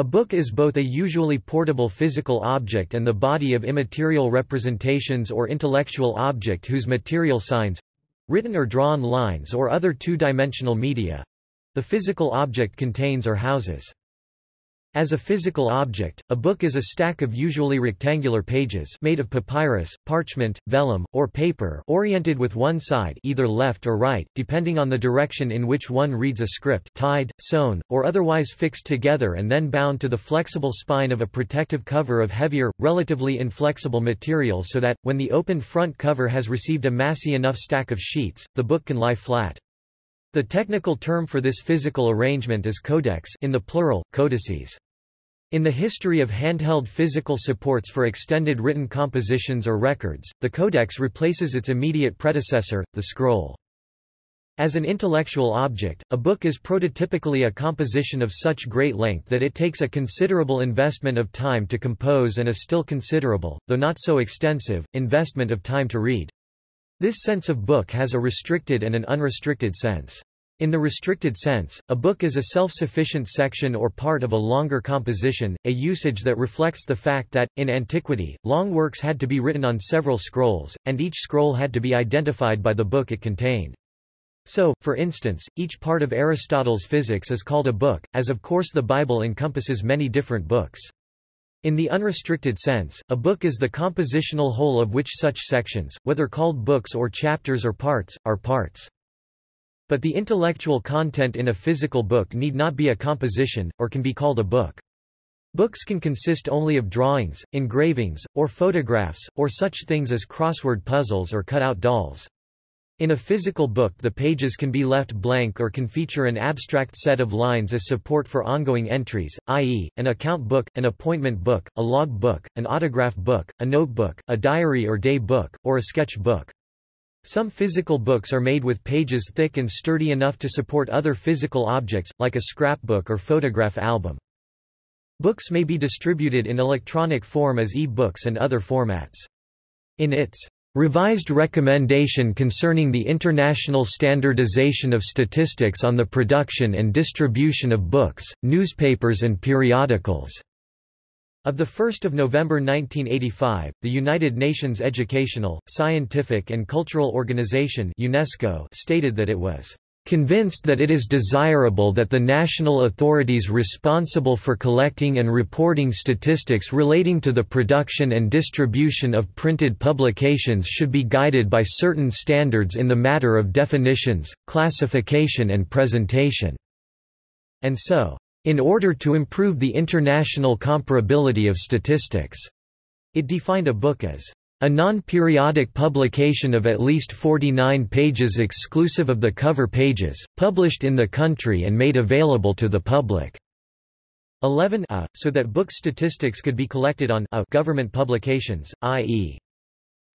A book is both a usually portable physical object and the body of immaterial representations or intellectual object whose material signs—written or drawn lines or other two-dimensional media—the physical object contains or houses. As a physical object, a book is a stack of usually rectangular pages made of papyrus, parchment, vellum, or paper oriented with one side either left or right, depending on the direction in which one reads a script tied, sewn, or otherwise fixed together and then bound to the flexible spine of a protective cover of heavier, relatively inflexible material so that, when the open front cover has received a massy enough stack of sheets, the book can lie flat. The technical term for this physical arrangement is codex in the plural, codices. In the history of handheld physical supports for extended written compositions or records, the codex replaces its immediate predecessor, the scroll. As an intellectual object, a book is prototypically a composition of such great length that it takes a considerable investment of time to compose and a still considerable, though not so extensive, investment of time to read. This sense of book has a restricted and an unrestricted sense. In the restricted sense, a book is a self-sufficient section or part of a longer composition, a usage that reflects the fact that, in antiquity, long works had to be written on several scrolls, and each scroll had to be identified by the book it contained. So, for instance, each part of Aristotle's physics is called a book, as of course the Bible encompasses many different books. In the unrestricted sense, a book is the compositional whole of which such sections, whether called books or chapters or parts, are parts. But the intellectual content in a physical book need not be a composition, or can be called a book. Books can consist only of drawings, engravings, or photographs, or such things as crossword puzzles or cut-out dolls. In a physical book the pages can be left blank or can feature an abstract set of lines as support for ongoing entries, i.e., an account book, an appointment book, a log book, an autograph book, a notebook, a diary or day book, or a sketch book. Some physical books are made with pages thick and sturdy enough to support other physical objects, like a scrapbook or photograph album. Books may be distributed in electronic form as e-books and other formats. In its Revised Recommendation concerning the International Standardization of Statistics on the Production and Distribution of Books, Newspapers and Periodicals. Of 1 November 1985, the United Nations Educational, Scientific and Cultural Organization UNESCO stated that it was convinced that it is desirable that the national authorities responsible for collecting and reporting statistics relating to the production and distribution of printed publications should be guided by certain standards in the matter of definitions, classification and presentation." And so, in order to improve the international comparability of statistics, it defined a book as a non-periodic publication of at least 49 pages exclusive of the cover pages, published in the country and made available to the public. 11 a, so that book statistics could be collected on a government publications, i.e.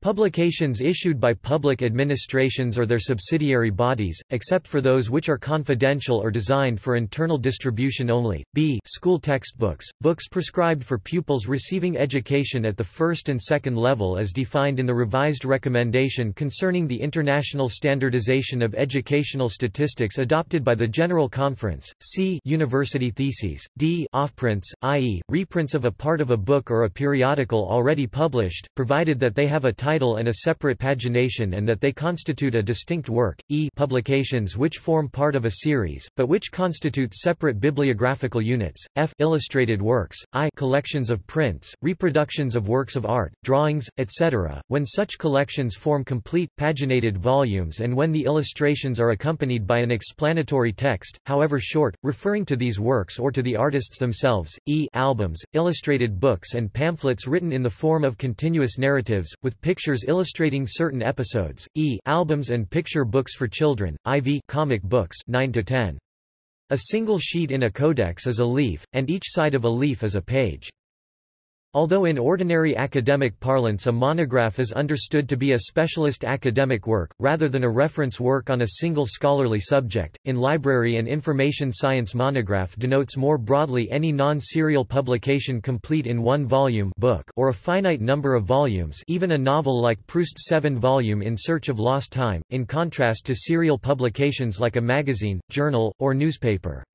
Publications issued by public administrations or their subsidiary bodies, except for those which are confidential or designed for internal distribution only. b. School textbooks, books prescribed for pupils receiving education at the first and second level as defined in the revised recommendation concerning the International Standardization of Educational Statistics adopted by the General Conference. c. University theses. d. Offprints, i.e., reprints of a part of a book or a periodical already published, provided that they have a title and a separate pagination and that they constitute a distinct work, e publications which form part of a series, but which constitute separate bibliographical units, f illustrated works, i collections of prints, reproductions of works of art, drawings, etc., when such collections form complete, paginated volumes and when the illustrations are accompanied by an explanatory text, however short, referring to these works or to the artists themselves, e albums, illustrated books and pamphlets written in the form of continuous narratives, with pictures pictures illustrating certain episodes, e albums and picture books for children, IV comic books 9 to 10. A single sheet in a codex is a leaf, and each side of a leaf is a page. Although in ordinary academic parlance a monograph is understood to be a specialist academic work, rather than a reference work on a single scholarly subject, in library and information science monograph denotes more broadly any non-serial publication complete in one volume book or a finite number of volumes even a novel like Proust's seven-volume In Search of Lost Time, in contrast to serial publications like a magazine, journal, or newspaper.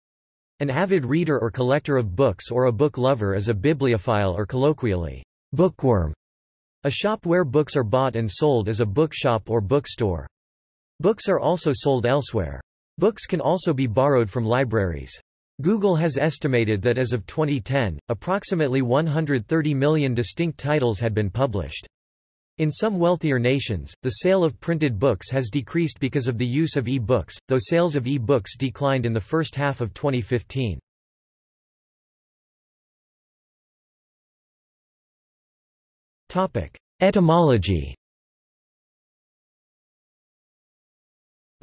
An avid reader or collector of books or a book lover is a bibliophile or colloquially, bookworm. A shop where books are bought and sold is a bookshop or bookstore. Books are also sold elsewhere. Books can also be borrowed from libraries. Google has estimated that as of 2010, approximately 130 million distinct titles had been published. In some wealthier nations, the sale of printed books has decreased because of the use of e-books, though sales of e-books declined in the first half of 2015. Etymology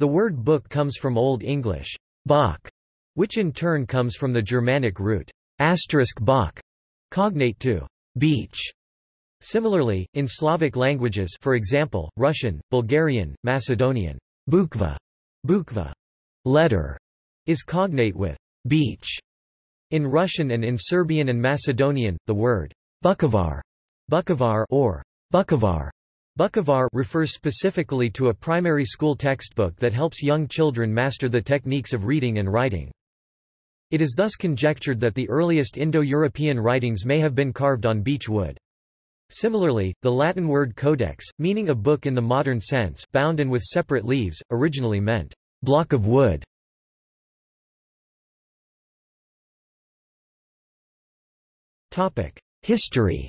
The word book comes from Old English, bok, which in turn comes from the Germanic root asterisk bok, cognate to beech. Similarly, in Slavic languages for example, Russian, Bulgarian, Macedonian, bukva, bukva, letter, is cognate with beech. In Russian and in Serbian and Macedonian, the word bukovar, bukovar or bukovar Bukovar refers specifically to a primary school textbook that helps young children master the techniques of reading and writing. It is thus conjectured that the earliest Indo-European writings may have been carved on beech wood. Similarly, the Latin word codex, meaning a book in the modern sense bound and with separate leaves, originally meant block of wood. History.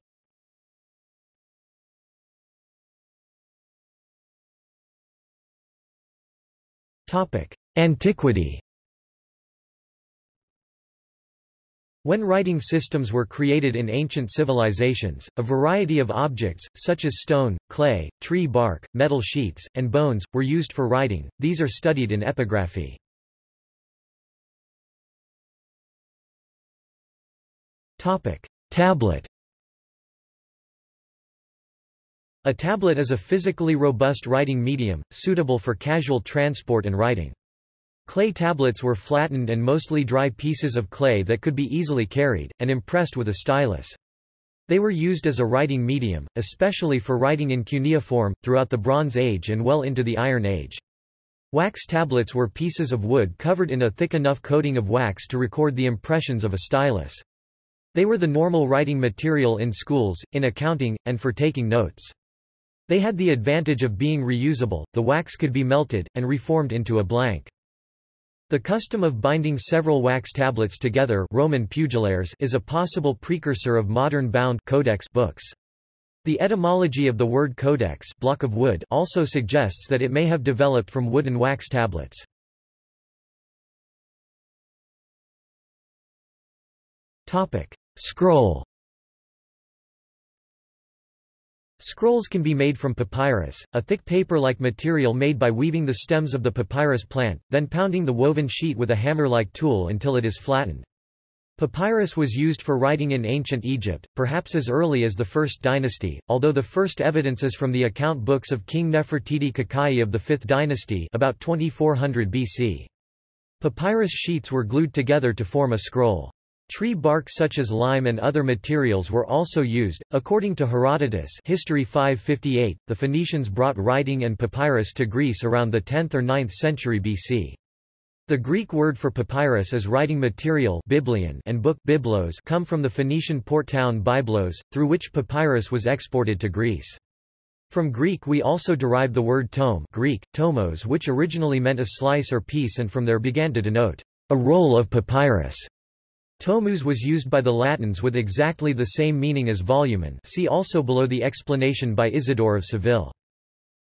Antiquity When writing systems were created in ancient civilizations, a variety of objects, such as stone, clay, tree bark, metal sheets, and bones, were used for writing, these are studied in epigraphy. Topic: Tablet A tablet is a physically robust writing medium, suitable for casual transport and writing. Clay tablets were flattened and mostly dry pieces of clay that could be easily carried, and impressed with a stylus. They were used as a writing medium, especially for writing in cuneiform, throughout the Bronze Age and well into the Iron Age. Wax tablets were pieces of wood covered in a thick enough coating of wax to record the impressions of a stylus. They were the normal writing material in schools, in accounting, and for taking notes. They had the advantage of being reusable, the wax could be melted, and reformed into a blank. The custom of binding several wax tablets together Roman is a possible precursor of modern bound codex books. The etymology of the word codex block of wood also suggests that it may have developed from wooden wax tablets. Scroll Scrolls can be made from papyrus, a thick paper-like material made by weaving the stems of the papyrus plant, then pounding the woven sheet with a hammer-like tool until it is flattened. Papyrus was used for writing in ancient Egypt, perhaps as early as the First Dynasty, although the first evidence is from the account books of King Neferirkare Kakai of the Fifth Dynasty about 2400 BC. Papyrus sheets were glued together to form a scroll. Tree bark such as lime and other materials were also used. According to Herodotus, History 558, the Phoenicians brought writing and papyrus to Greece around the 10th or 9th century BC. The Greek word for papyrus is writing material biblion and book biblos come from the Phoenician port town Byblos, through which papyrus was exported to Greece. From Greek we also derive the word tome Greek, tomos which originally meant a slice or piece and from there began to denote a roll of papyrus. Tomus was used by the Latins with exactly the same meaning as volumen see also below the explanation by Isidore of Seville.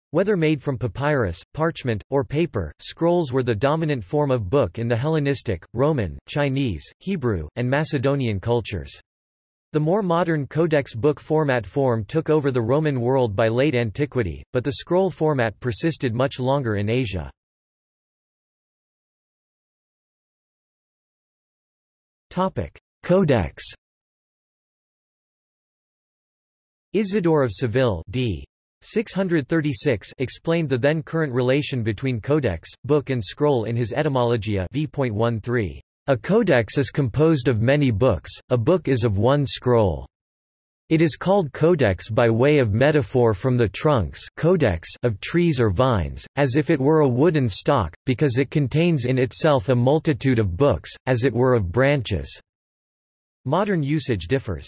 Whether made from papyrus, parchment, or paper, scrolls were the dominant form of book in the Hellenistic, Roman, Chinese, Hebrew, and Macedonian cultures. The more modern codex book format form took over the Roman world by late antiquity, but the scroll format persisted much longer in Asia. Topic: Codex. Isidore of Seville, d. 636 explained the then current relation between codex, book and scroll in his Etymologia v.13. A codex is composed of many books, a book is of one scroll. It is called codex by way of metaphor from the trunks codex of trees or vines, as if it were a wooden stock, because it contains in itself a multitude of books, as it were of branches. Modern usage differs.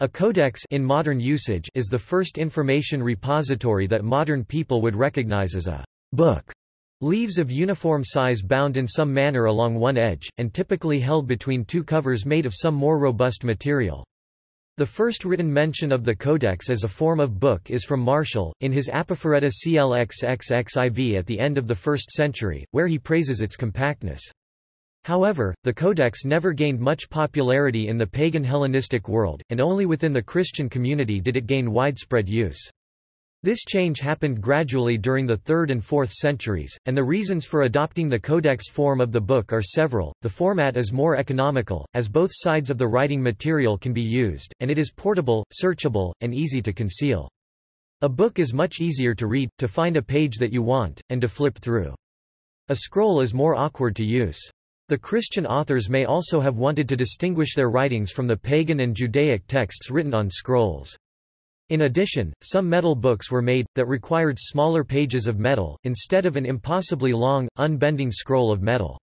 A codex in modern usage is the first information repository that modern people would recognize as a book. Leaves of uniform size bound in some manner along one edge, and typically held between two covers made of some more robust material. The first written mention of the codex as a form of book is from Martial, in his Apophoreta CLXXXIV at the end of the 1st century, where he praises its compactness. However, the Codex never gained much popularity in the pagan Hellenistic world, and only within the Christian community did it gain widespread use. This change happened gradually during the 3rd and 4th centuries, and the reasons for adopting the codex form of the book are several. The format is more economical, as both sides of the writing material can be used, and it is portable, searchable, and easy to conceal. A book is much easier to read, to find a page that you want, and to flip through. A scroll is more awkward to use. The Christian authors may also have wanted to distinguish their writings from the pagan and Judaic texts written on scrolls. In addition, some metal books were made, that required smaller pages of metal, instead of an impossibly long, unbending scroll of metal.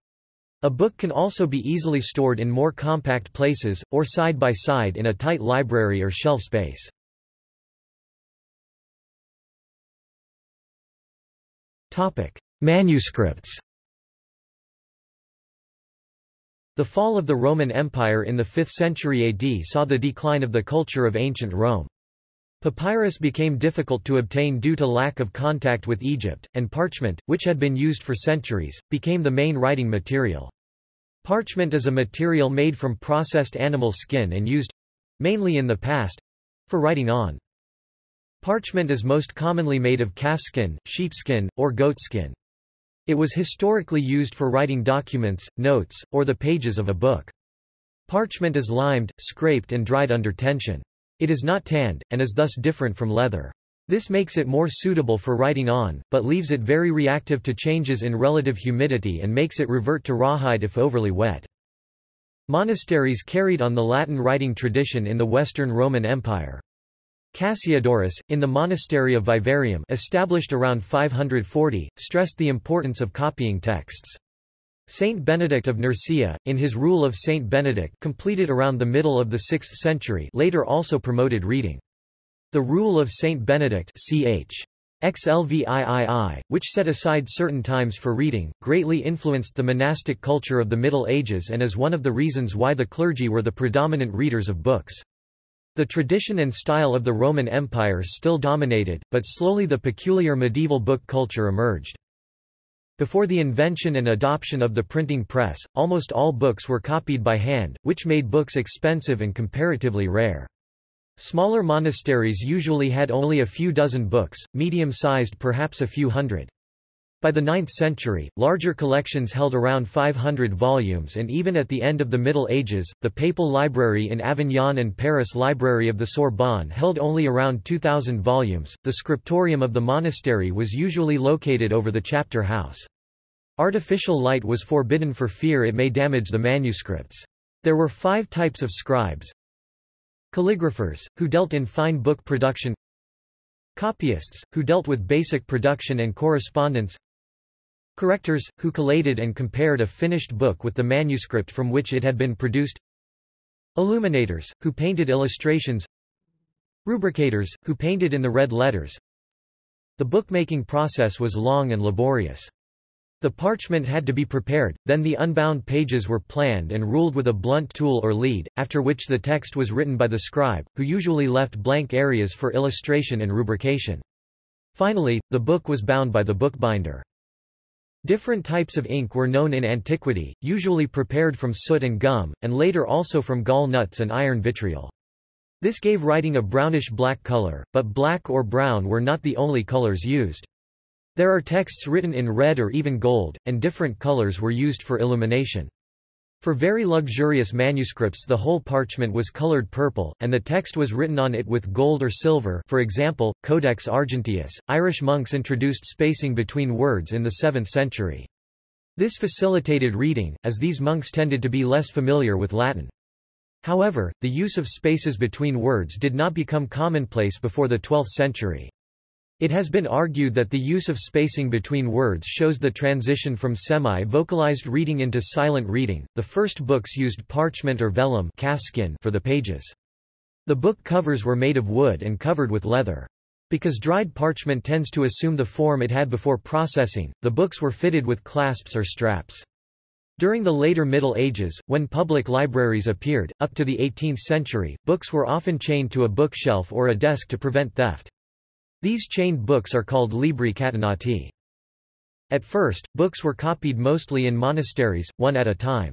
A book can also be easily stored in more compact places, or side by side in a tight library or shelf space. Manuscripts The fall of the Roman Empire in the 5th century AD saw the decline of the culture of ancient Rome. Papyrus became difficult to obtain due to lack of contact with Egypt, and parchment, which had been used for centuries, became the main writing material. Parchment is a material made from processed animal skin and used—mainly in the past—for writing on. Parchment is most commonly made of calfskin, sheepskin, or goatskin. It was historically used for writing documents, notes, or the pages of a book. Parchment is limed, scraped and dried under tension. It is not tanned, and is thus different from leather. This makes it more suitable for writing on, but leaves it very reactive to changes in relative humidity and makes it revert to rawhide if overly wet. Monasteries carried on the Latin writing tradition in the Western Roman Empire. Cassiodorus, in the monastery of Vivarium established around 540, stressed the importance of copying texts. Saint Benedict of Nursia, in his Rule of Saint Benedict completed around the middle of the 6th century later also promoted reading. The Rule of Saint Benedict ch. XLVIII, which set aside certain times for reading, greatly influenced the monastic culture of the Middle Ages and is one of the reasons why the clergy were the predominant readers of books. The tradition and style of the Roman Empire still dominated, but slowly the peculiar medieval book culture emerged. Before the invention and adoption of the printing press, almost all books were copied by hand, which made books expensive and comparatively rare. Smaller monasteries usually had only a few dozen books, medium-sized perhaps a few hundred. By the 9th century, larger collections held around 500 volumes and even at the end of the Middle Ages, the Papal Library in Avignon and Paris Library of the Sorbonne held only around 2,000 volumes. The scriptorium of the monastery was usually located over the chapter house. Artificial light was forbidden for fear it may damage the manuscripts. There were five types of scribes. Calligraphers, who dealt in fine book production Copyists, who dealt with basic production and correspondence Correctors, who collated and compared a finished book with the manuscript from which it had been produced Illuminators, who painted illustrations Rubricators, who painted in the red letters The bookmaking process was long and laborious. The parchment had to be prepared, then the unbound pages were planned and ruled with a blunt tool or lead, after which the text was written by the scribe, who usually left blank areas for illustration and rubrication. Finally, the book was bound by the bookbinder. Different types of ink were known in antiquity, usually prepared from soot and gum, and later also from gall nuts and iron vitriol. This gave writing a brownish-black color, but black or brown were not the only colors used. There are texts written in red or even gold, and different colors were used for illumination. For very luxurious manuscripts the whole parchment was colored purple, and the text was written on it with gold or silver for example, Codex Argenteus. Irish monks introduced spacing between words in the 7th century. This facilitated reading, as these monks tended to be less familiar with Latin. However, the use of spaces between words did not become commonplace before the 12th century. It has been argued that the use of spacing between words shows the transition from semi-vocalized reading into silent reading. The first books used parchment or vellum calfskin for the pages. The book covers were made of wood and covered with leather. Because dried parchment tends to assume the form it had before processing, the books were fitted with clasps or straps. During the later Middle Ages, when public libraries appeared, up to the 18th century, books were often chained to a bookshelf or a desk to prevent theft. These chained books are called libri catenati. At first, books were copied mostly in monasteries, one at a time.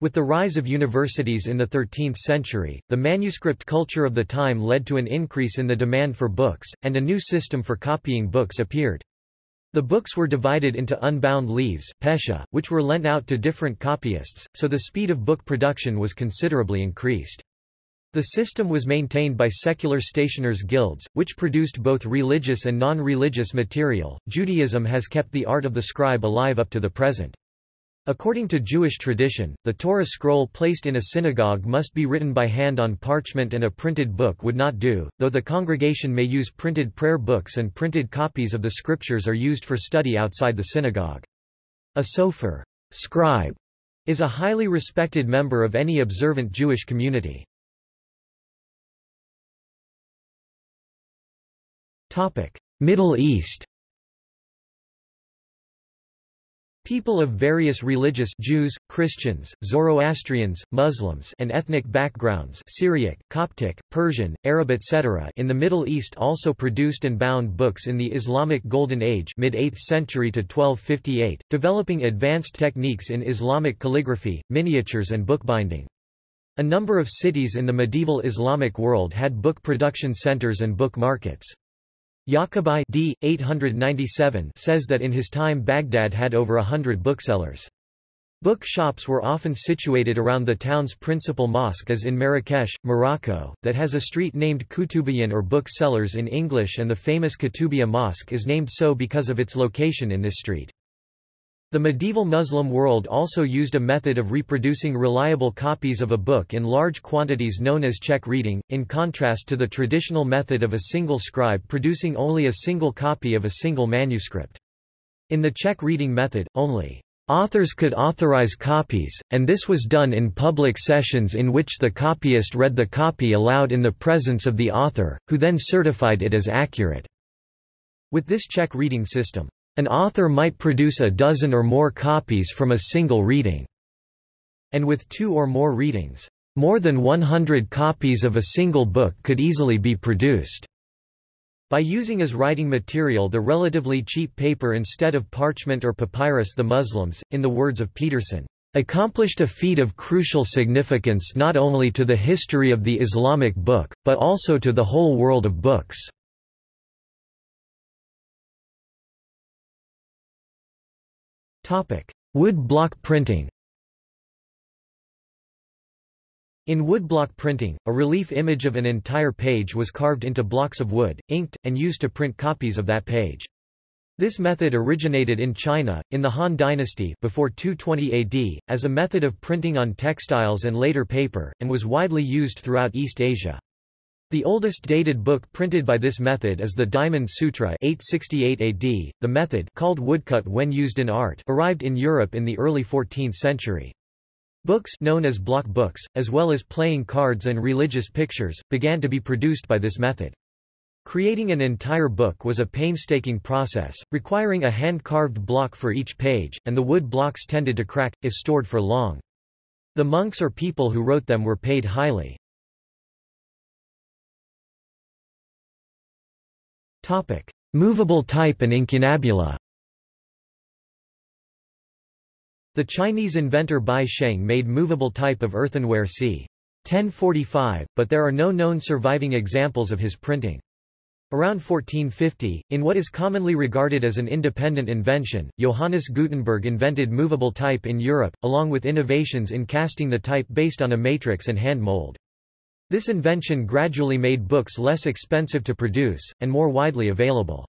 With the rise of universities in the 13th century, the manuscript culture of the time led to an increase in the demand for books, and a new system for copying books appeared. The books were divided into unbound leaves pecia, which were lent out to different copyists, so the speed of book production was considerably increased. The system was maintained by secular stationers' guilds, which produced both religious and non-religious material. Judaism has kept the art of the scribe alive up to the present. According to Jewish tradition, the Torah scroll placed in a synagogue must be written by hand on parchment and a printed book would not do, though the congregation may use printed prayer books and printed copies of the scriptures are used for study outside the synagogue. A sofer scribe, is a highly respected member of any observant Jewish community. Middle East People of various religious Jews, Christians, Zoroastrians, Muslims and ethnic backgrounds Syriac, Coptic, Persian, Arab etc. in the Middle East also produced and bound books in the Islamic Golden Age mid-8th century to 1258, developing advanced techniques in Islamic calligraphy, miniatures and bookbinding. A number of cities in the medieval Islamic world had book production centers and book markets. Yaqubi d. 897 says that in his time Baghdad had over a hundred booksellers. Book shops were often situated around the town's principal mosque as in Marrakesh, Morocco, that has a street named Kutubiyan or book sellers in English and the famous Kutubiyya Mosque is named so because of its location in this street. The medieval Muslim world also used a method of reproducing reliable copies of a book in large quantities known as check reading, in contrast to the traditional method of a single scribe producing only a single copy of a single manuscript. In the check reading method, only authors could authorize copies, and this was done in public sessions in which the copyist read the copy aloud in the presence of the author, who then certified it as accurate. With this check reading system, an author might produce a dozen or more copies from a single reading. And with two or more readings, more than 100 copies of a single book could easily be produced. By using as writing material the relatively cheap paper instead of parchment or papyrus the Muslims, in the words of Pedersen, accomplished a feat of crucial significance not only to the history of the Islamic book, but also to the whole world of books. Wood block printing In woodblock printing, a relief image of an entire page was carved into blocks of wood, inked, and used to print copies of that page. This method originated in China, in the Han Dynasty before 220 AD, as a method of printing on textiles and later paper, and was widely used throughout East Asia. The oldest dated book printed by this method is the Diamond Sutra 868 AD. The method called woodcut when used in art arrived in Europe in the early 14th century. Books known as block books, as well as playing cards and religious pictures, began to be produced by this method. Creating an entire book was a painstaking process, requiring a hand-carved block for each page, and the wood blocks tended to crack, if stored for long. The monks or people who wrote them were paid highly. Topic: Movable type and incunabula. The Chinese inventor Bai Sheng made movable type of earthenware c. 1045, but there are no known surviving examples of his printing. Around 1450, in what is commonly regarded as an independent invention, Johannes Gutenberg invented movable type in Europe, along with innovations in casting the type based on a matrix and hand mold. This invention gradually made books less expensive to produce, and more widely available.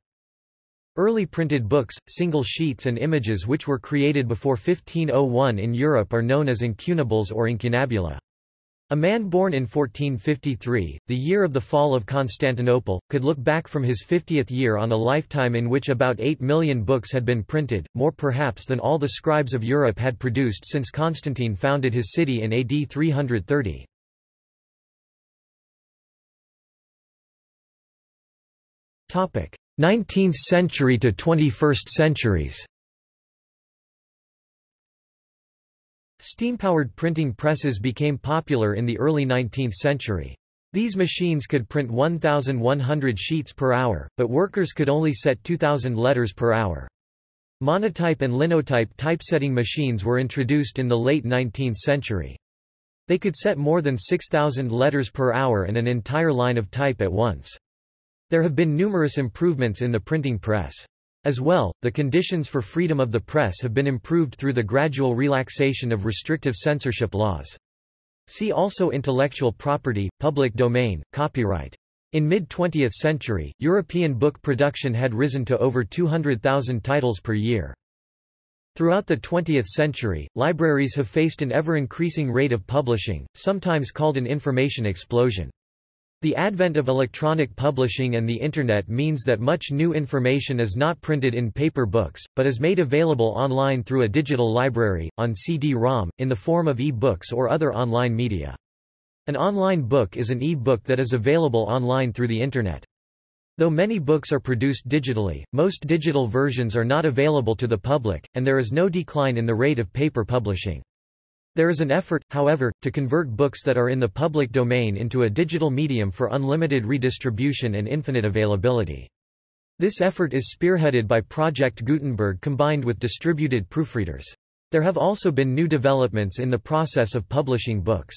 Early printed books, single sheets and images which were created before 1501 in Europe are known as incunables or incunabula. A man born in 1453, the year of the fall of Constantinople, could look back from his 50th year on a lifetime in which about 8 million books had been printed, more perhaps than all the scribes of Europe had produced since Constantine founded his city in AD 330. 19th century to 21st centuries. Steam-powered printing presses became popular in the early 19th century. These machines could print 1,100 sheets per hour, but workers could only set 2,000 letters per hour. Monotype and linotype typesetting machines were introduced in the late 19th century. They could set more than 6,000 letters per hour and an entire line of type at once. There have been numerous improvements in the printing press. As well, the conditions for freedom of the press have been improved through the gradual relaxation of restrictive censorship laws. See also intellectual property, public domain, copyright. In mid-20th century, European book production had risen to over 200,000 titles per year. Throughout the 20th century, libraries have faced an ever-increasing rate of publishing, sometimes called an information explosion. The advent of electronic publishing and the Internet means that much new information is not printed in paper books, but is made available online through a digital library, on CD-ROM, in the form of e-books or other online media. An online book is an e-book that is available online through the Internet. Though many books are produced digitally, most digital versions are not available to the public, and there is no decline in the rate of paper publishing. There is an effort, however, to convert books that are in the public domain into a digital medium for unlimited redistribution and infinite availability. This effort is spearheaded by Project Gutenberg combined with distributed proofreaders. There have also been new developments in the process of publishing books.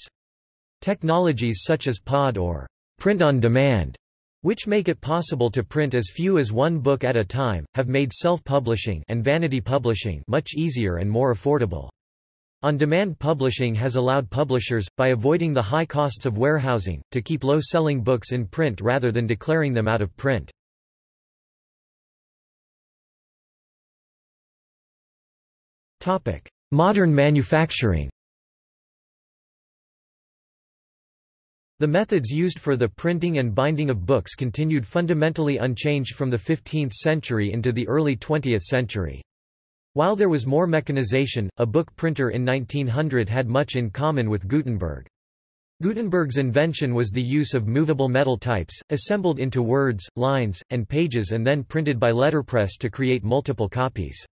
Technologies such as POD or print on demand, which make it possible to print as few as one book at a time, have made self-publishing and vanity publishing much easier and more affordable. On-demand publishing has allowed publishers, by avoiding the high costs of warehousing, to keep low-selling books in print rather than declaring them out of print. Modern manufacturing The methods used for the printing and binding of books continued fundamentally unchanged from the 15th century into the early 20th century. While there was more mechanization, a book printer in 1900 had much in common with Gutenberg. Gutenberg's invention was the use of movable metal types, assembled into words, lines, and pages and then printed by letterpress to create multiple copies.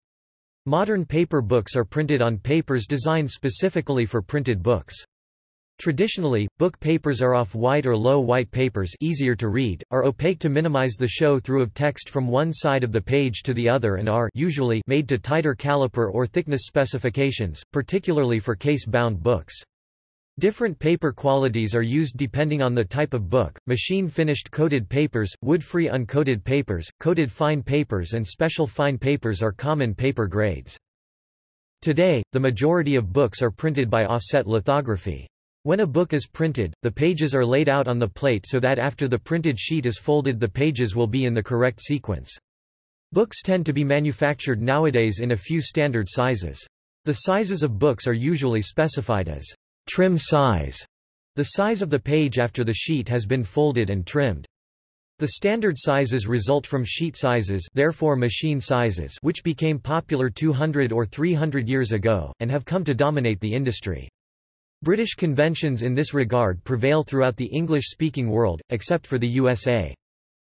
Modern paper books are printed on papers designed specifically for printed books. Traditionally, book papers are off-white or low-white papers easier to read, are opaque to minimize the show-through of text from one side of the page to the other and are usually made to tighter caliper or thickness specifications, particularly for case-bound books. Different paper qualities are used depending on the type of book. Machine finished coated papers, wood-free uncoated papers, coated fine papers and special fine papers are common paper grades. Today, the majority of books are printed by offset lithography. When a book is printed, the pages are laid out on the plate so that after the printed sheet is folded the pages will be in the correct sequence. Books tend to be manufactured nowadays in a few standard sizes. The sizes of books are usually specified as trim size, the size of the page after the sheet has been folded and trimmed. The standard sizes result from sheet sizes therefore machine sizes which became popular 200 or 300 years ago, and have come to dominate the industry. British conventions in this regard prevail throughout the English-speaking world, except for the USA.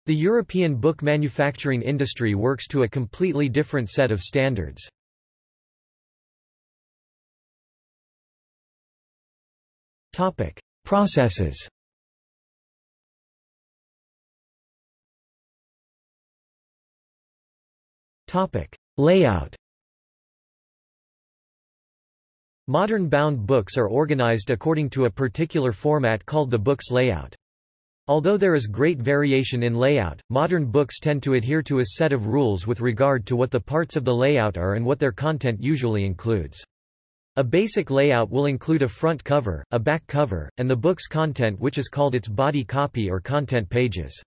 The European book manufacturing industry works to a completely different set of standards. Topic: Processes. Topic: Layout. Modern bound books are organized according to a particular format called the book's layout. Although there is great variation in layout, modern books tend to adhere to a set of rules with regard to what the parts of the layout are and what their content usually includes. A basic layout will include a front cover, a back cover, and the book's content which is called its body copy or content pages.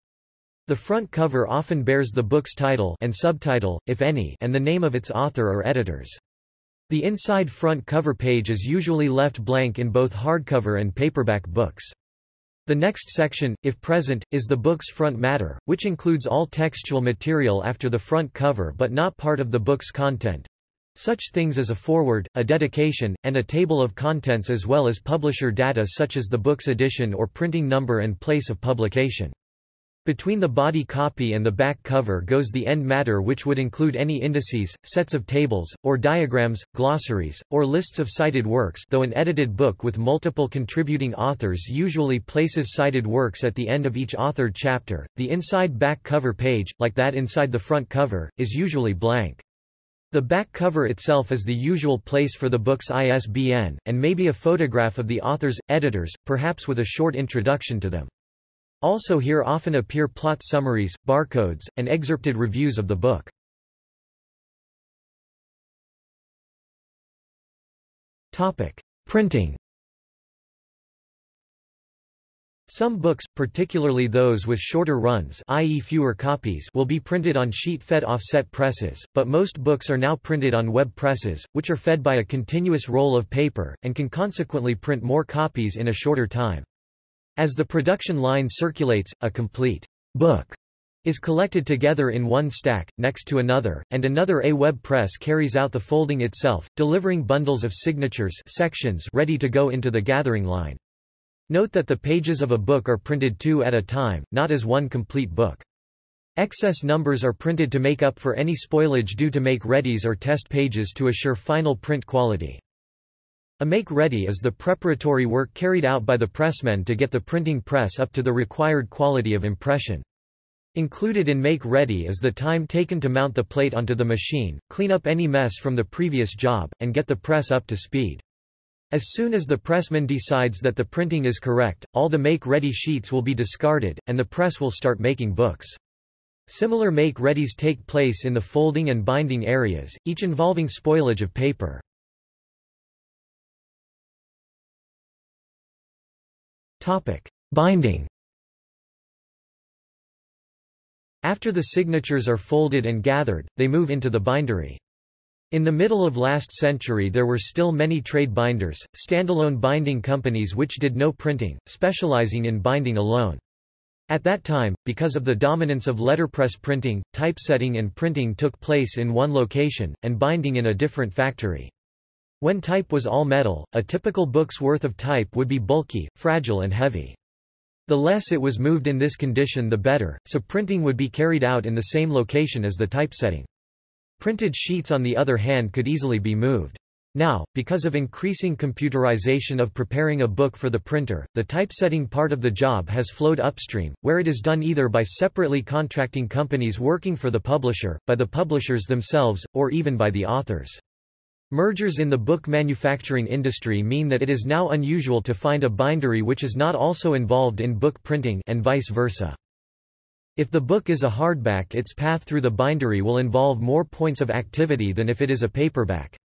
The front cover often bears the book's title and subtitle, if any, and the name of its author or editors. The inside front cover page is usually left blank in both hardcover and paperback books. The next section, if present, is the book's front matter, which includes all textual material after the front cover but not part of the book's content. Such things as a foreword, a dedication, and a table of contents as well as publisher data such as the book's edition or printing number and place of publication. Between the body copy and the back cover goes the end matter which would include any indices, sets of tables, or diagrams, glossaries, or lists of cited works though an edited book with multiple contributing authors usually places cited works at the end of each authored chapter. The inside back cover page, like that inside the front cover, is usually blank. The back cover itself is the usual place for the book's ISBN, and may be a photograph of the authors, editors, perhaps with a short introduction to them. Also here often appear plot summaries, barcodes, and excerpted reviews of the book. Topic: Printing Some books, particularly those with shorter runs i.e. fewer copies will be printed on sheet-fed offset presses, but most books are now printed on web presses, which are fed by a continuous roll of paper, and can consequently print more copies in a shorter time. As the production line circulates, a complete book is collected together in one stack, next to another, and another A web press carries out the folding itself, delivering bundles of signatures sections ready to go into the gathering line. Note that the pages of a book are printed two at a time, not as one complete book. Excess numbers are printed to make up for any spoilage due to make-readies or test pages to assure final print quality. A make-ready is the preparatory work carried out by the pressmen to get the printing press up to the required quality of impression. Included in make-ready is the time taken to mount the plate onto the machine, clean up any mess from the previous job, and get the press up to speed. As soon as the pressman decides that the printing is correct, all the make-ready sheets will be discarded, and the press will start making books. Similar make-readies take place in the folding and binding areas, each involving spoilage of paper. Binding. After the signatures are folded and gathered, they move into the bindery. In the middle of last century there were still many trade binders, standalone binding companies which did no printing, specializing in binding alone. At that time, because of the dominance of letterpress printing, typesetting and printing took place in one location, and binding in a different factory. When type was all metal, a typical book's worth of type would be bulky, fragile and heavy. The less it was moved in this condition the better, so printing would be carried out in the same location as the typesetting. Printed sheets on the other hand could easily be moved. Now, because of increasing computerization of preparing a book for the printer, the typesetting part of the job has flowed upstream, where it is done either by separately contracting companies working for the publisher, by the publishers themselves, or even by the authors. Mergers in the book manufacturing industry mean that it is now unusual to find a bindery which is not also involved in book printing and vice versa. If the book is a hardback its path through the bindery will involve more points of activity than if it is a paperback.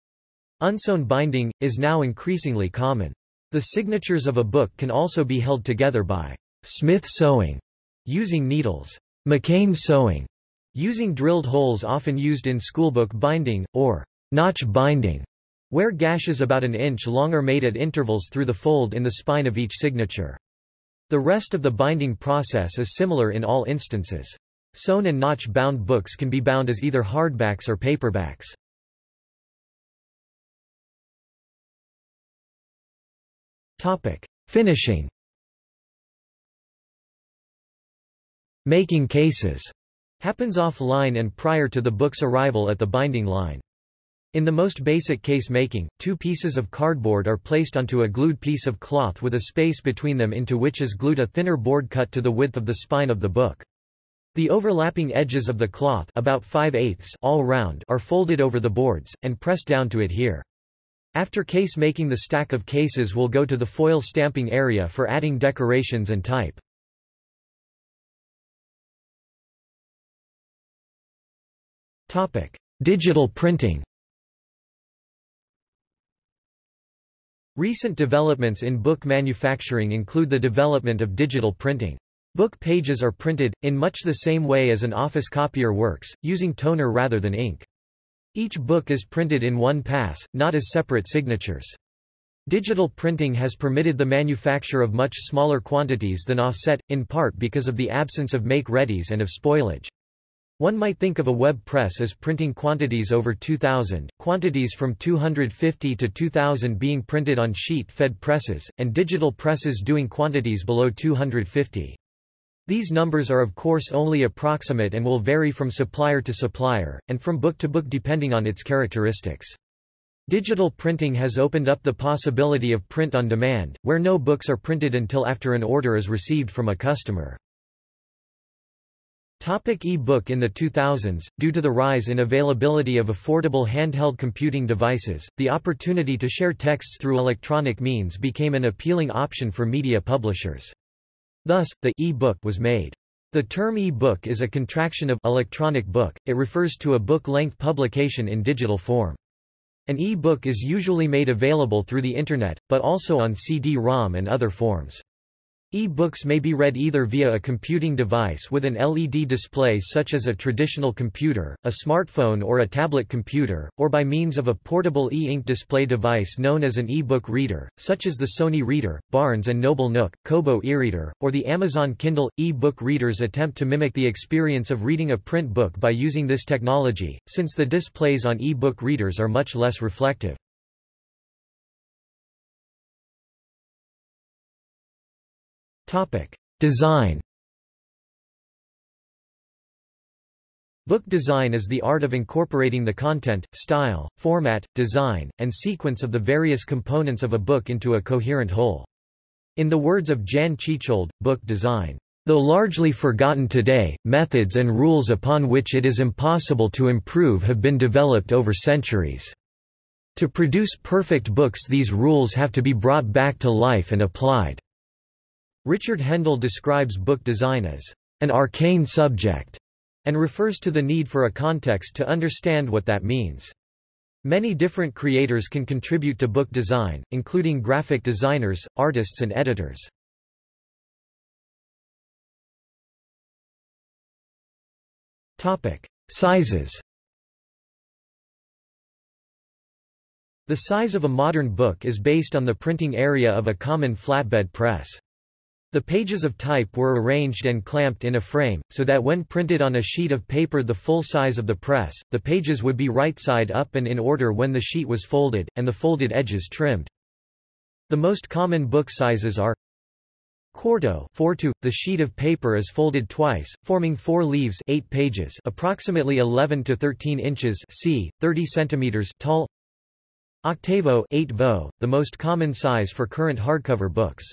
Unsewn binding, is now increasingly common. The signatures of a book can also be held together by Smith sewing, using needles, McCain sewing, using drilled holes often used in schoolbook binding, or Notch binding, where gashes about an inch long are made at intervals through the fold in the spine of each signature. The rest of the binding process is similar in all instances. Sewn and notch-bound books can be bound as either hardbacks or paperbacks. Topic: Finishing. Making cases happens off-line and prior to the book's arrival at the binding line. In the most basic case making, two pieces of cardboard are placed onto a glued piece of cloth with a space between them into which is glued a thinner board cut to the width of the spine of the book. The overlapping edges of the cloth about 5 eighths all round are folded over the boards, and pressed down to adhere. After case making the stack of cases will go to the foil stamping area for adding decorations and type. Digital printing Recent developments in book manufacturing include the development of digital printing. Book pages are printed, in much the same way as an office copier works, using toner rather than ink. Each book is printed in one pass, not as separate signatures. Digital printing has permitted the manufacture of much smaller quantities than offset, in part because of the absence of make-readies and of spoilage. One might think of a web press as printing quantities over 2,000, quantities from 250 to 2,000 being printed on sheet-fed presses, and digital presses doing quantities below 250. These numbers are of course only approximate and will vary from supplier to supplier, and from book to book depending on its characteristics. Digital printing has opened up the possibility of print on demand, where no books are printed until after an order is received from a customer. Topic e-book In the 2000s, due to the rise in availability of affordable handheld computing devices, the opportunity to share texts through electronic means became an appealing option for media publishers. Thus, the e-book was made. The term e-book is a contraction of electronic book, it refers to a book-length publication in digital form. An e-book is usually made available through the Internet, but also on CD-ROM and other forms. E-books may be read either via a computing device with an LED display such as a traditional computer, a smartphone or a tablet computer, or by means of a portable e-ink display device known as an e-book reader, such as the Sony Reader, Barnes & Noble Nook, Kobo e-reader, or the Amazon Kindle. E-book readers attempt to mimic the experience of reading a print book by using this technology, since the displays on e-book readers are much less reflective. Design Book design is the art of incorporating the content, style, format, design, and sequence of the various components of a book into a coherent whole. In the words of Jan Tschichold, book design, though largely forgotten today, methods and rules upon which it is impossible to improve have been developed over centuries. To produce perfect books these rules have to be brought back to life and applied. Richard Hendel describes book design as an arcane subject and refers to the need for a context to understand what that means. Many different creators can contribute to book design, including graphic designers, artists and editors. Topic: Sizes. The size of a modern book is based on the printing area of a common flatbed press. The pages of type were arranged and clamped in a frame, so that when printed on a sheet of paper the full size of the press, the pages would be right side up and in order when the sheet was folded, and the folded edges trimmed. The most common book sizes are Quarto 4 to, the sheet of paper is folded twice, forming four leaves 8 pages approximately 11 to 13 inches c. 30 centimeters tall Octavo 8 vo, the most common size for current hardcover books.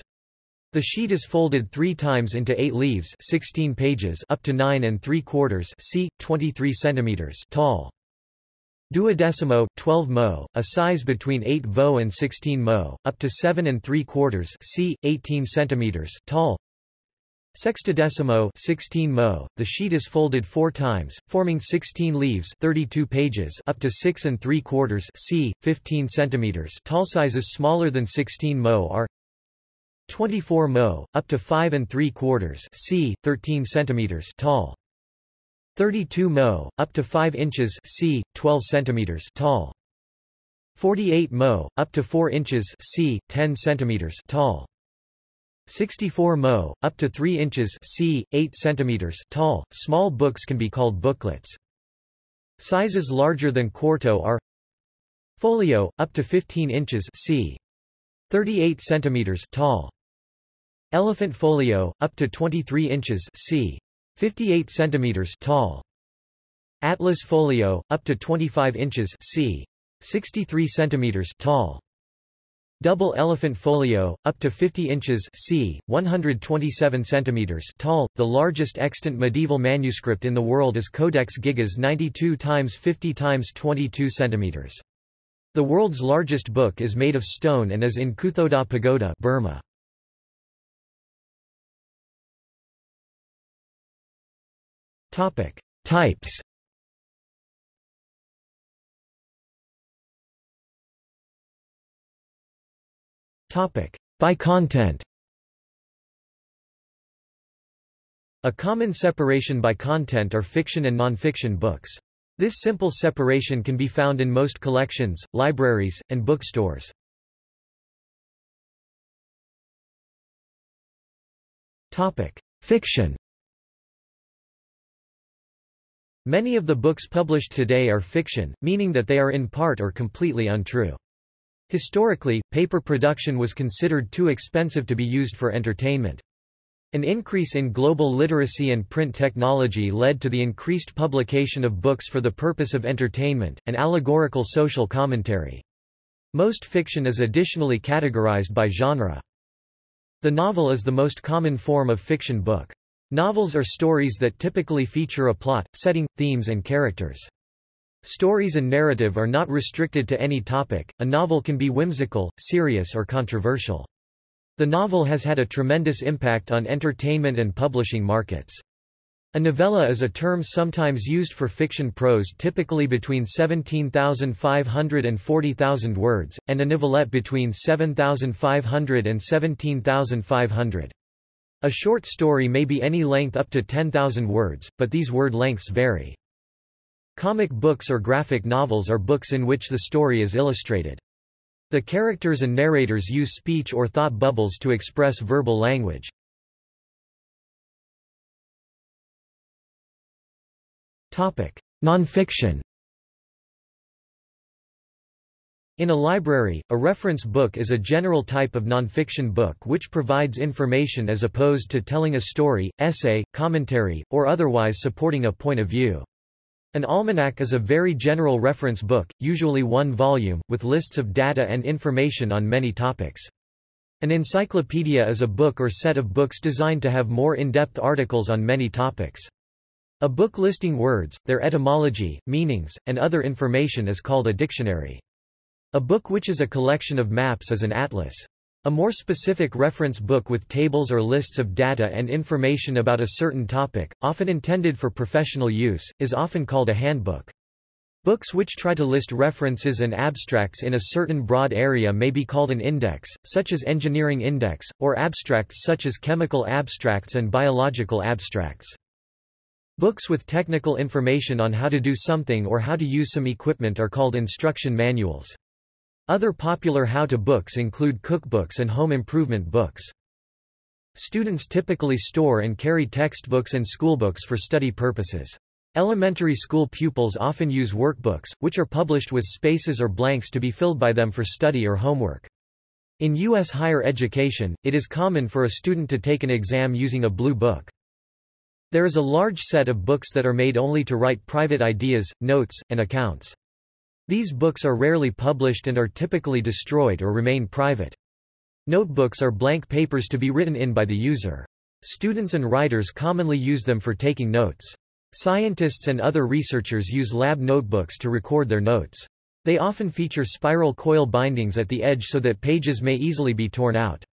The sheet is folded three times into eight leaves 16 pages up to 9 and 3 quarters c. 23 centimeters tall. Duodecimo 12 mo, a size between 8 vo and 16 mo, up to 7 and 3 quarters c. 18 centimeters tall. Sextodecimo 16 mo, the sheet is folded four times, forming 16 leaves 32 pages up to 6 and 3 quarters c. 15 centimeters tall. Sizes smaller than 16 mo are 24 mo, up to 5 and 3 quarters c. 13 centimeters tall. 32 mo, up to 5 inches c. 12 centimeters tall. 48 mo, up to 4 inches c. 10 centimeters tall. 64 mo, up to 3 inches c. 8 centimeters tall. Small books can be called booklets. Sizes larger than quarto are Folio, up to 15 inches c. 38 centimeters tall. Elephant folio, up to 23 inches c. 58 centimeters tall. Atlas folio, up to 25 inches c. 63 centimeters tall. Double elephant folio, up to 50 inches c. 127 centimeters tall. The largest extant medieval manuscript in the world is Codex Gigas 92 x 50 x 22 centimeters. The world's largest book is made of stone and is in Kuthodaw Pagoda, Burma. Topic: Types. Topic: By content. A common separation by content are fiction and nonfiction books. This simple separation can be found in most collections, libraries, and bookstores. Topic: Fiction Many of the books published today are fiction, meaning that they are in part or completely untrue. Historically, paper production was considered too expensive to be used for entertainment. An increase in global literacy and print technology led to the increased publication of books for the purpose of entertainment, and allegorical social commentary. Most fiction is additionally categorized by genre. The novel is the most common form of fiction book. Novels are stories that typically feature a plot, setting, themes and characters. Stories and narrative are not restricted to any topic, a novel can be whimsical, serious or controversial. The novel has had a tremendous impact on entertainment and publishing markets. A novella is a term sometimes used for fiction prose typically between 17,500 and 40,000 words, and a novelette between 7,500 and 17,500. A short story may be any length up to 10,000 words, but these word lengths vary. Comic books or graphic novels are books in which the story is illustrated. The characters and narrators use speech or thought bubbles to express verbal language. Nonfiction In a library, a reference book is a general type of nonfiction book which provides information as opposed to telling a story, essay, commentary, or otherwise supporting a point of view. An almanac is a very general reference book, usually one volume, with lists of data and information on many topics. An encyclopedia is a book or set of books designed to have more in-depth articles on many topics. A book listing words, their etymology, meanings, and other information is called a dictionary. A book which is a collection of maps is an atlas. A more specific reference book with tables or lists of data and information about a certain topic, often intended for professional use, is often called a handbook. Books which try to list references and abstracts in a certain broad area may be called an index, such as Engineering Index, or abstracts such as Chemical Abstracts and Biological Abstracts. Books with technical information on how to do something or how to use some equipment are called instruction manuals. Other popular how-to books include cookbooks and home improvement books. Students typically store and carry textbooks and schoolbooks for study purposes. Elementary school pupils often use workbooks, which are published with spaces or blanks to be filled by them for study or homework. In U.S. higher education, it is common for a student to take an exam using a blue book. There is a large set of books that are made only to write private ideas, notes, and accounts. These books are rarely published and are typically destroyed or remain private. Notebooks are blank papers to be written in by the user. Students and writers commonly use them for taking notes. Scientists and other researchers use lab notebooks to record their notes. They often feature spiral coil bindings at the edge so that pages may easily be torn out.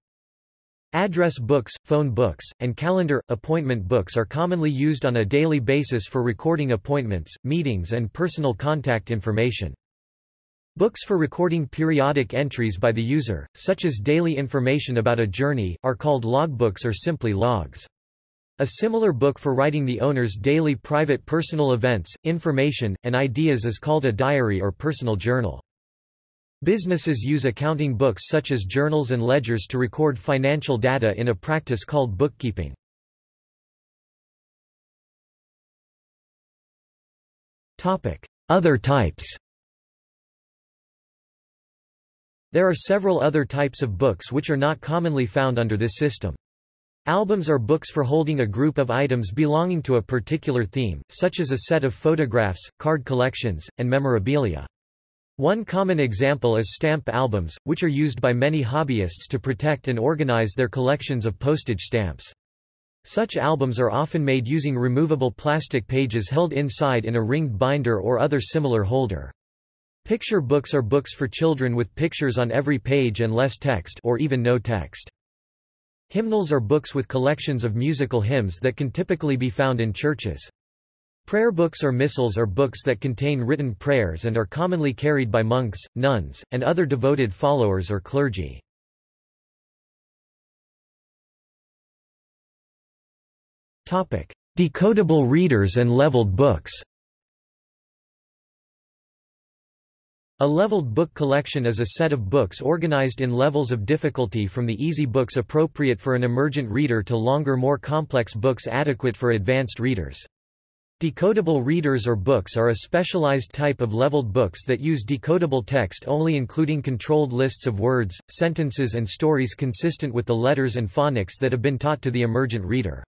Address books, phone books, and calendar, appointment books are commonly used on a daily basis for recording appointments, meetings and personal contact information. Books for recording periodic entries by the user, such as daily information about a journey, are called logbooks or simply logs. A similar book for writing the owner's daily private personal events, information, and ideas is called a diary or personal journal. Businesses use accounting books such as journals and ledgers to record financial data in a practice called bookkeeping. Other types There are several other types of books which are not commonly found under this system. Albums are books for holding a group of items belonging to a particular theme, such as a set of photographs, card collections, and memorabilia. One common example is stamp albums, which are used by many hobbyists to protect and organize their collections of postage stamps. Such albums are often made using removable plastic pages held inside in a ringed binder or other similar holder. Picture books are books for children with pictures on every page and less text or even no text. Hymnals are books with collections of musical hymns that can typically be found in churches. Prayer books or missals are books that contain written prayers and are commonly carried by monks, nuns, and other devoted followers or clergy. Decodable readers and leveled books A leveled book collection is a set of books organized in levels of difficulty from the easy books appropriate for an emergent reader to longer more complex books adequate for advanced readers. Decodable readers or books are a specialized type of leveled books that use decodable text only including controlled lists of words, sentences and stories consistent with the letters and phonics that have been taught to the emergent reader.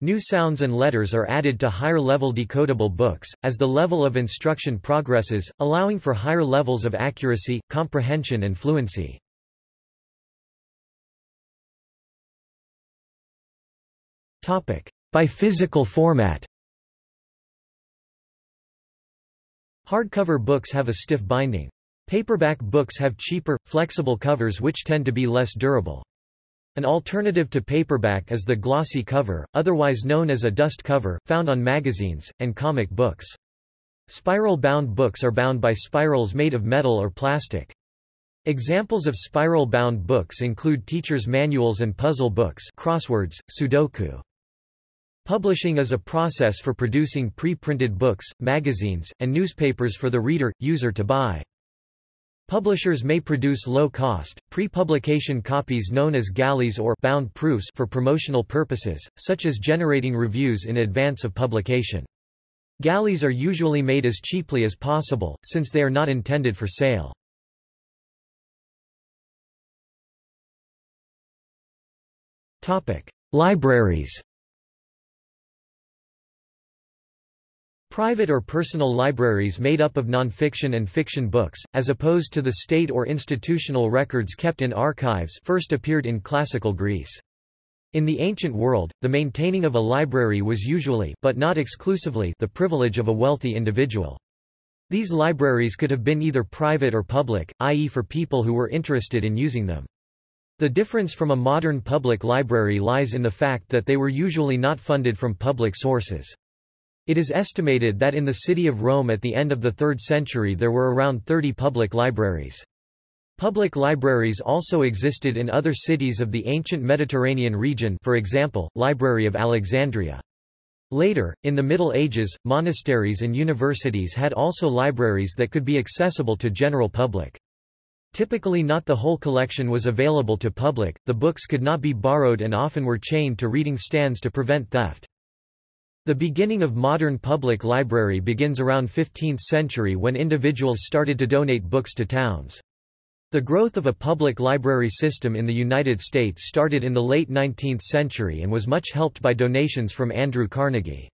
New sounds and letters are added to higher-level decodable books, as the level of instruction progresses, allowing for higher levels of accuracy, comprehension and fluency. By physical format Hardcover books have a stiff binding. Paperback books have cheaper, flexible covers which tend to be less durable. An alternative to paperback is the glossy cover, otherwise known as a dust cover, found on magazines, and comic books. Spiral-bound books are bound by spirals made of metal or plastic. Examples of spiral-bound books include teacher's manuals and puzzle books crosswords, Sudoku. Publishing is a process for producing pre-printed books, magazines, and newspapers for the reader, user to buy. Publishers may produce low-cost, pre-publication copies known as galleys or bound proofs for promotional purposes, such as generating reviews in advance of publication. Galleys are usually made as cheaply as possible, since they are not intended for sale. Libraries Private or personal libraries made up of nonfiction and fiction books, as opposed to the state or institutional records kept in archives first appeared in classical Greece. In the ancient world, the maintaining of a library was usually but not exclusively the privilege of a wealthy individual. These libraries could have been either private or public, i.e. for people who were interested in using them. The difference from a modern public library lies in the fact that they were usually not funded from public sources. It is estimated that in the city of Rome at the end of the 3rd century there were around 30 public libraries. Public libraries also existed in other cities of the ancient Mediterranean region for example, Library of Alexandria. Later, in the Middle Ages, monasteries and universities had also libraries that could be accessible to general public. Typically not the whole collection was available to public, the books could not be borrowed and often were chained to reading stands to prevent theft. The beginning of modern public library begins around 15th century when individuals started to donate books to towns. The growth of a public library system in the United States started in the late 19th century and was much helped by donations from Andrew Carnegie.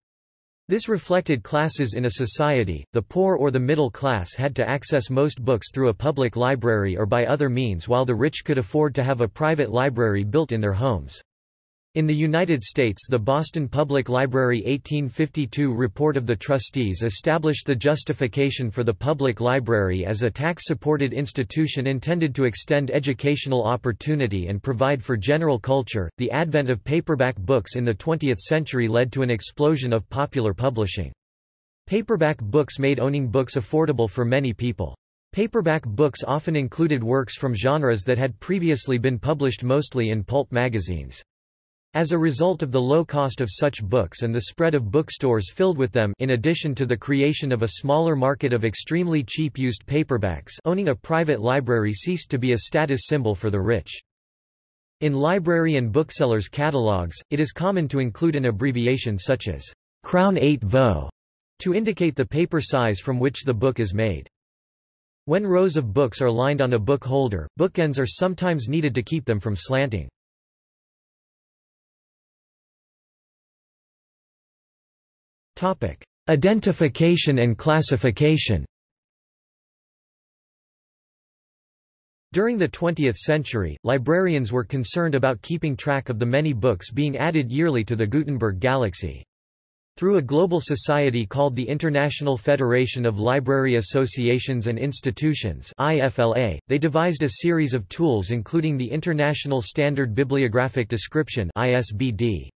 This reflected classes in a society, the poor or the middle class had to access most books through a public library or by other means while the rich could afford to have a private library built in their homes. In the United States the Boston Public Library 1852 Report of the Trustees established the justification for the public library as a tax-supported institution intended to extend educational opportunity and provide for general culture. The advent of paperback books in the 20th century led to an explosion of popular publishing. Paperback books made owning books affordable for many people. Paperback books often included works from genres that had previously been published mostly in pulp magazines. As a result of the low cost of such books and the spread of bookstores filled with them in addition to the creation of a smaller market of extremely cheap used paperbacks owning a private library ceased to be a status symbol for the rich. In library and booksellers' catalogs, it is common to include an abbreviation such as Crown 8 Vo to indicate the paper size from which the book is made. When rows of books are lined on a book holder, bookends are sometimes needed to keep them from slanting. Identification and classification During the 20th century, librarians were concerned about keeping track of the many books being added yearly to the Gutenberg galaxy. Through a global society called the International Federation of Library Associations and Institutions IFLA, they devised a series of tools including the International Standard Bibliographic Description ISBD.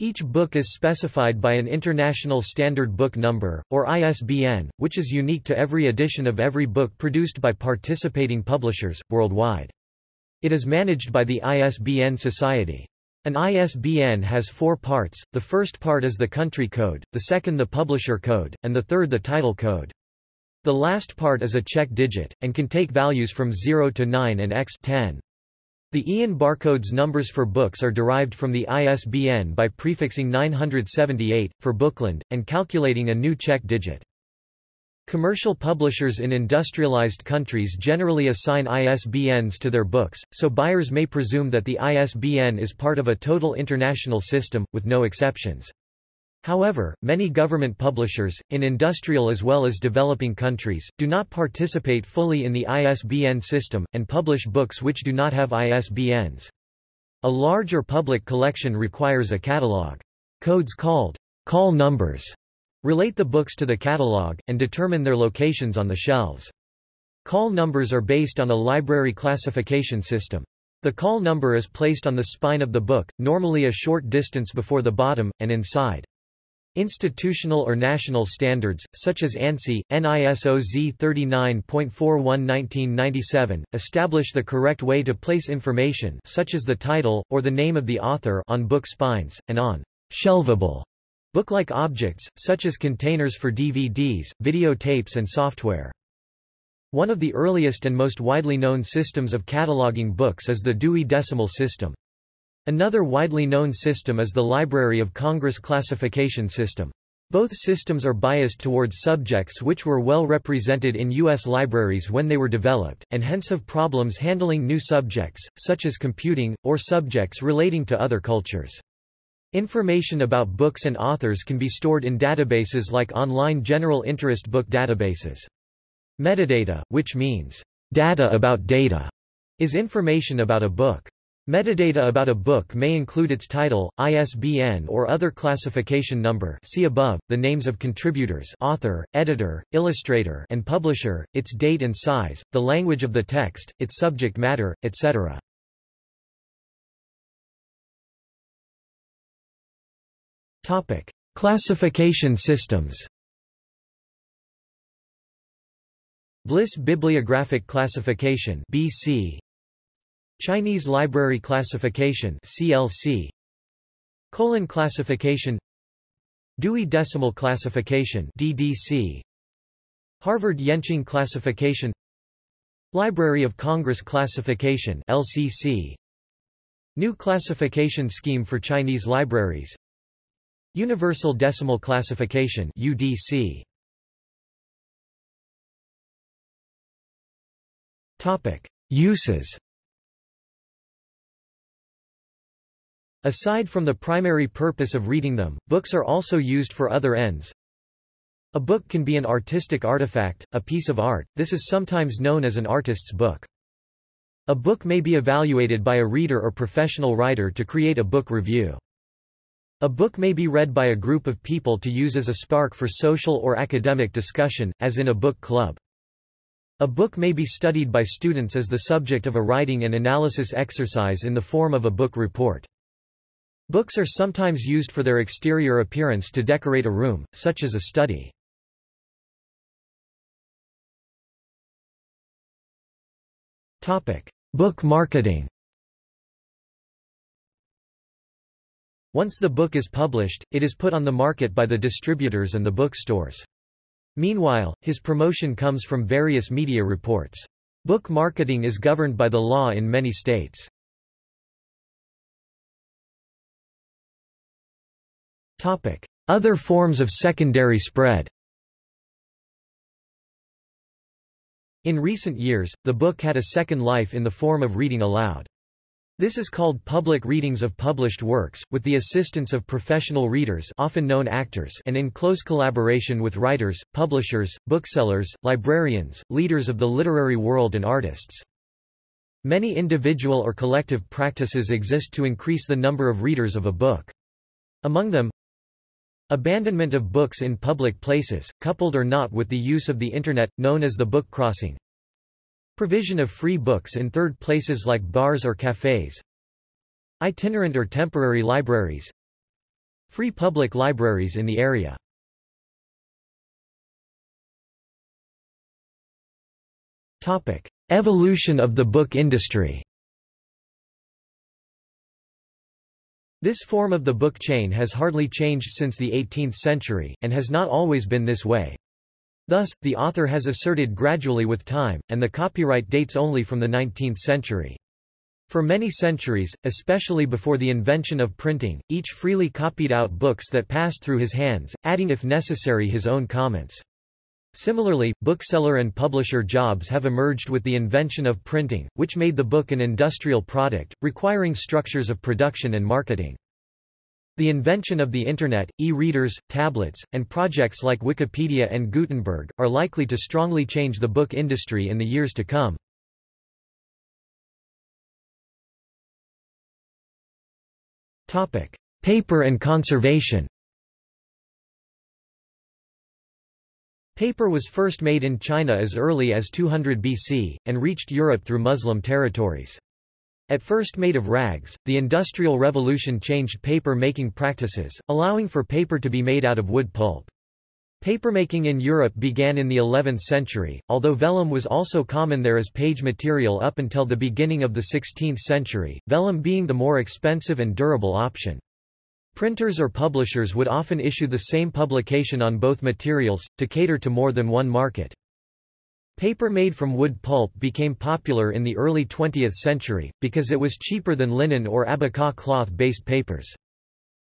Each book is specified by an International Standard Book Number, or ISBN, which is unique to every edition of every book produced by participating publishers, worldwide. It is managed by the ISBN Society. An ISBN has four parts, the first part is the country code, the second the publisher code, and the third the title code. The last part is a check digit, and can take values from 0 to 9 and x 10. The EAN barcodes numbers for books are derived from the ISBN by prefixing 978, for Bookland, and calculating a new check digit. Commercial publishers in industrialized countries generally assign ISBNs to their books, so buyers may presume that the ISBN is part of a total international system, with no exceptions. However, many government publishers, in industrial as well as developing countries, do not participate fully in the ISBN system, and publish books which do not have ISBNs. A larger public collection requires a catalog. Codes called call numbers relate the books to the catalog, and determine their locations on the shelves. Call numbers are based on a library classification system. The call number is placed on the spine of the book, normally a short distance before the bottom, and inside. Institutional or national standards, such as ANSI, NISO Z 39.41 1997, establish the correct way to place information such as the title, or the name of the author on book spines, and on shelvable book-like objects, such as containers for DVDs, videotapes and software. One of the earliest and most widely known systems of cataloging books is the Dewey Decimal System. Another widely known system is the Library of Congress classification system. Both systems are biased towards subjects which were well represented in U.S. libraries when they were developed, and hence have problems handling new subjects, such as computing, or subjects relating to other cultures. Information about books and authors can be stored in databases like online general interest book databases. Metadata, which means data about data, is information about a book. Metadata about a book may include its title, ISBN or other classification number see above, the names of contributors author, editor, illustrator and publisher, its date and size, the language of the text, its subject matter, etc. Topic. Classification systems Bliss Bibliographic Classification BC Chinese Library Classification CLC Colon Classification. Dewey Decimal Classification DDC Harvard Yenching Classification. Library of Congress Classification LCC New Classification Scheme for Chinese Libraries. Universal Decimal Classification UDC Topic. Uses Aside from the primary purpose of reading them, books are also used for other ends. A book can be an artistic artifact, a piece of art, this is sometimes known as an artist's book. A book may be evaluated by a reader or professional writer to create a book review. A book may be read by a group of people to use as a spark for social or academic discussion, as in a book club. A book may be studied by students as the subject of a writing and analysis exercise in the form of a book report. Books are sometimes used for their exterior appearance to decorate a room, such as a study. Topic: Book marketing Once the book is published, it is put on the market by the distributors and the bookstores. Meanwhile, his promotion comes from various media reports. Book marketing is governed by the law in many states. Other forms of secondary spread In recent years, the book had a second life in the form of reading aloud. This is called public readings of published works, with the assistance of professional readers often known actors and in close collaboration with writers, publishers, booksellers, librarians, leaders of the literary world and artists. Many individual or collective practices exist to increase the number of readers of a book. Among them, Abandonment of books in public places, coupled or not with the use of the Internet, known as the book crossing. Provision of free books in third places like bars or cafes. Itinerant or temporary libraries. Free public libraries in the area. Evolution of the book industry This form of the book chain has hardly changed since the 18th century, and has not always been this way. Thus, the author has asserted gradually with time, and the copyright dates only from the 19th century. For many centuries, especially before the invention of printing, each freely copied out books that passed through his hands, adding if necessary his own comments. Similarly, bookseller and publisher jobs have emerged with the invention of printing, which made the book an industrial product, requiring structures of production and marketing. The invention of the Internet, e-readers, tablets, and projects like Wikipedia and Gutenberg, are likely to strongly change the book industry in the years to come. Paper and conservation Paper was first made in China as early as 200 BC, and reached Europe through Muslim territories. At first made of rags, the Industrial Revolution changed paper-making practices, allowing for paper to be made out of wood pulp. Papermaking in Europe began in the 11th century, although vellum was also common there as page material up until the beginning of the 16th century, vellum being the more expensive and durable option. Printers or publishers would often issue the same publication on both materials, to cater to more than one market. Paper made from wood pulp became popular in the early 20th century, because it was cheaper than linen or abaca cloth-based papers.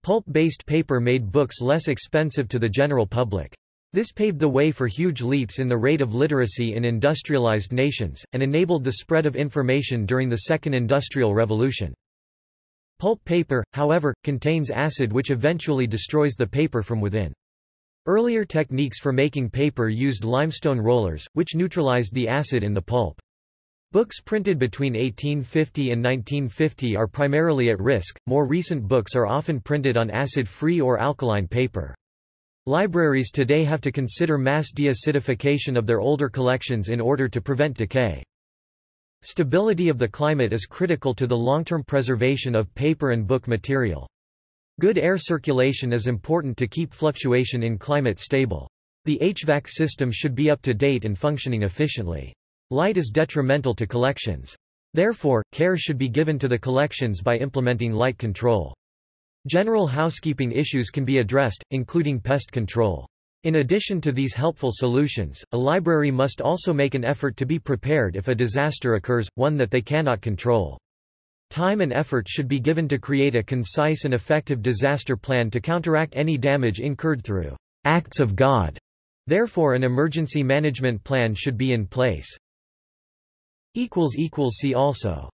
Pulp-based paper made books less expensive to the general public. This paved the way for huge leaps in the rate of literacy in industrialized nations, and enabled the spread of information during the Second Industrial Revolution. Pulp paper, however, contains acid which eventually destroys the paper from within. Earlier techniques for making paper used limestone rollers, which neutralized the acid in the pulp. Books printed between 1850 and 1950 are primarily at risk, more recent books are often printed on acid-free or alkaline paper. Libraries today have to consider mass deacidification of their older collections in order to prevent decay. Stability of the climate is critical to the long-term preservation of paper and book material. Good air circulation is important to keep fluctuation in climate stable. The HVAC system should be up to date and functioning efficiently. Light is detrimental to collections. Therefore, care should be given to the collections by implementing light control. General housekeeping issues can be addressed, including pest control. In addition to these helpful solutions, a library must also make an effort to be prepared if a disaster occurs, one that they cannot control. Time and effort should be given to create a concise and effective disaster plan to counteract any damage incurred through acts of God. Therefore an emergency management plan should be in place. See also